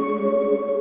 した。